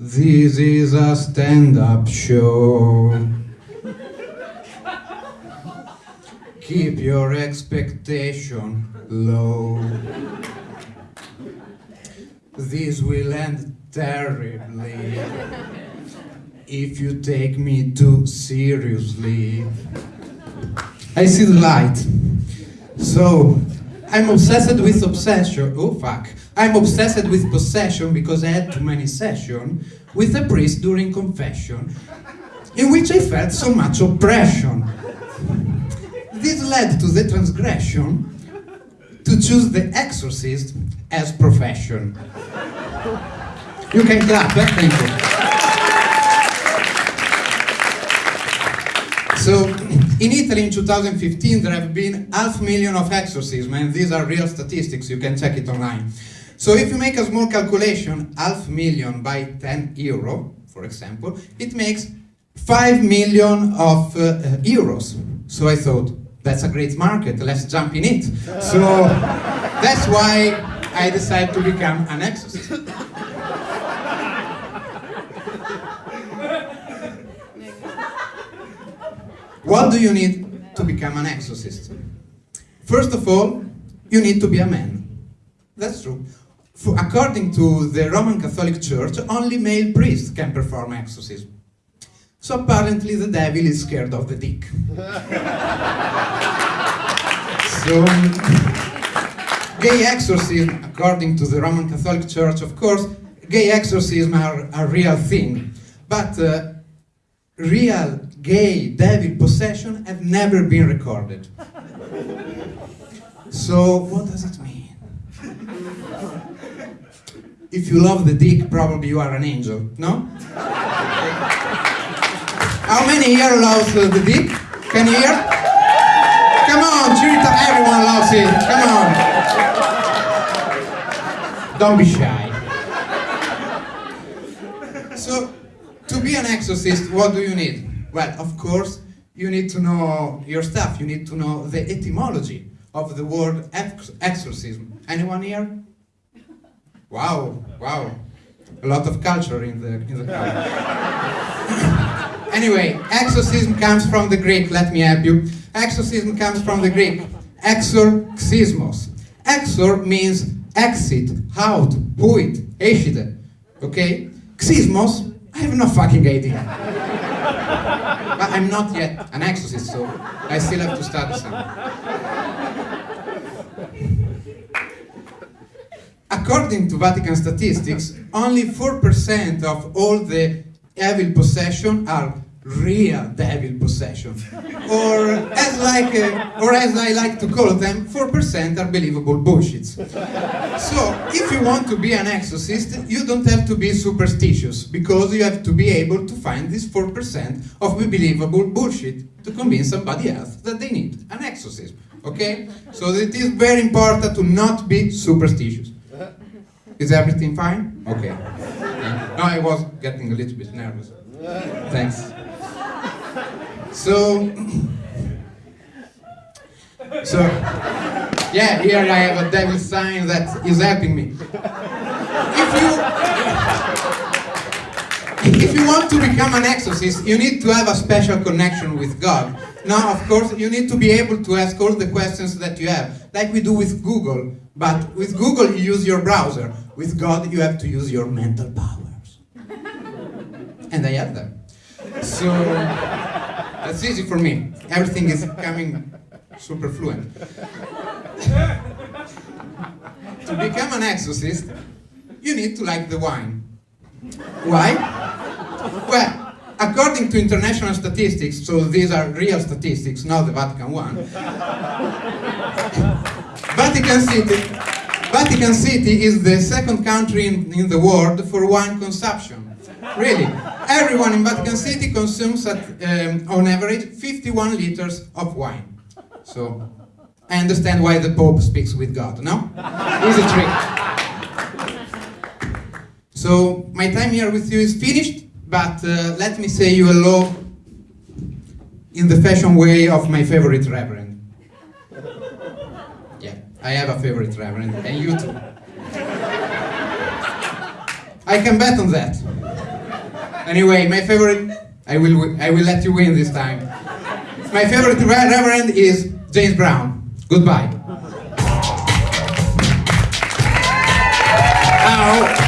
This is a stand-up show. Keep your expectation low. This will end terribly if you take me too seriously. I see the light. So, I'm obsessed with obsession. Oh fuck. I'm obsessed with possession because I had too many sessions with a priest during confession, in which I felt so much oppression. This led to the transgression to choose the exorcist as profession. You can clap, eh? thank you. So, in Italy in 2015 there have been half million of exorcisms and these are real statistics, you can check it online. So if you make a small calculation, half million by 10 euro, for example, it makes 5 million of uh, euros. So I thought, that's a great market, let's jump in it. So that's why I decided to become an exorcist. What do you need to become an exorcist? First of all, you need to be a man. That's true. For, according to the Roman Catholic Church, only male priests can perform exorcism. So apparently the devil is scared of the dick. so, gay exorcism, according to the Roman Catholic Church, of course, gay exorcism are a real thing. But uh, real gay devil possession have never been recorded. So, what does it mean? if you love the dick, probably you are an angel, no? How many here loves uh, the dick? Can you hear? Come on, Chirita, everyone loves it. Come on. Don't be shy. So, to be an exorcist, what do you need? Well, of course, you need to know your stuff. You need to know the etymology of the word ex exorcism. Anyone here? Wow, wow. A lot of culture in the, in the crowd. anyway, exorcism comes from the Greek, let me help you. Exorcism comes from the Greek, exorxismos. Exor means exit, out, puit, eshide. Okay? Xismos, I have no fucking idea. But I'm not yet an exorcist, so I still have to study some. According to Vatican statistics, only 4% of all the evil possession are real devil possession. Or as like, uh, or as I like to call them, 4% are believable bullshits. So, if you want to be an exorcist, you don't have to be superstitious, because you have to be able to find this 4% of believable bullshit to convince somebody else that they need an exorcism. Okay? So it is very important to not be superstitious. Is everything fine? Okay. No, I was getting a little bit nervous. Thanks. So, so, yeah, here I have a devil sign that is helping me. If you, if you want to become an exorcist, you need to have a special connection with God. Now, of course, you need to be able to ask all the questions that you have, like we do with Google. But with Google, you use your browser. With God, you have to use your mental powers. and I have them. So, that's easy for me. Everything is coming super fluent. to become an exorcist, you need to like the wine. Why? Well, according to international statistics, so these are real statistics, not the Vatican one, Vatican City, Vatican City is the second country in, in, the world for wine consumption. Really, everyone in Vatican City consumes at, um, on average 51 liters of wine. So, I understand why the Pope speaks with God, no? Easy trick. So, my time here with you is finished, but uh, let me say you hello in the fashion way of my favorite reverend. I have a favorite reverend, and you too. I can bet on that. Anyway, my favorite, I will, I will let you win this time. My favorite re- reverend is James Brown. Goodbye. Uh-huh. Now,